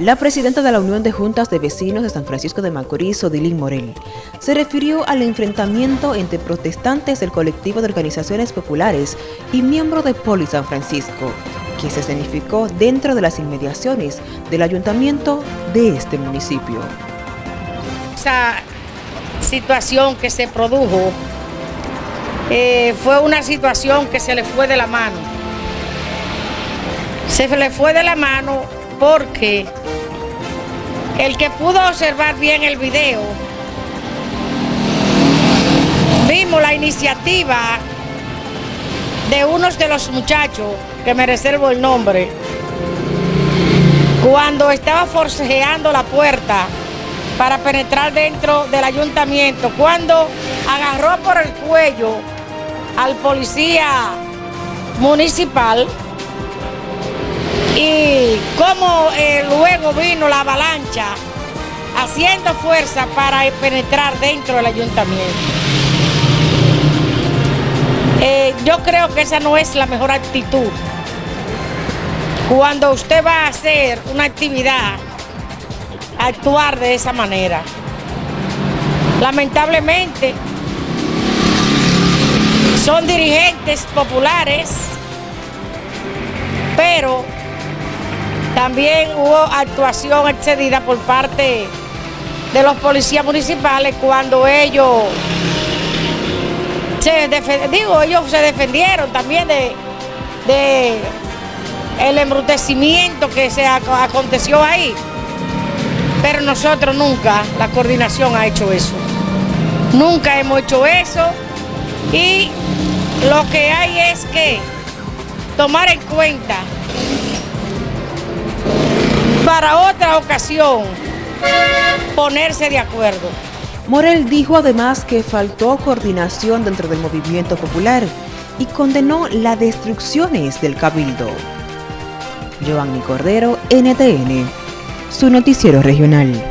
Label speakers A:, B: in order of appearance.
A: La presidenta de la Unión de Juntas de Vecinos de San Francisco de Macorís, Odilín Morel, se refirió al enfrentamiento entre protestantes del colectivo de organizaciones populares y miembros de Poli San Francisco, que se escenificó dentro de las inmediaciones del ayuntamiento de este municipio.
B: Esa situación que se produjo eh, fue una situación que se le fue de la mano. Se le fue de la mano porque el que pudo observar bien el video, vimos la iniciativa de unos de los muchachos, que me reservo el nombre, cuando estaba forcejeando la puerta para penetrar dentro del ayuntamiento, cuando agarró por el cuello al policía municipal y como eh, luego vino la avalancha haciendo fuerza para penetrar dentro del ayuntamiento. Eh, yo creo que esa no es la mejor actitud. Cuando usted va a hacer una actividad, actuar de esa manera. Lamentablemente, son dirigentes populares, pero también hubo actuación excedida por parte de los policías municipales cuando ellos se digo, ellos se defendieron también de, el embrutecimiento que se aconteció ahí. Pero nosotros nunca, la coordinación ha hecho eso. Nunca hemos hecho eso y lo que hay es que tomar en cuenta para otra ocasión ponerse de acuerdo.
A: Morel dijo además que faltó coordinación dentro del movimiento popular y condenó las destrucciones del cabildo. Giovanni Cordero, NTN, su noticiero regional.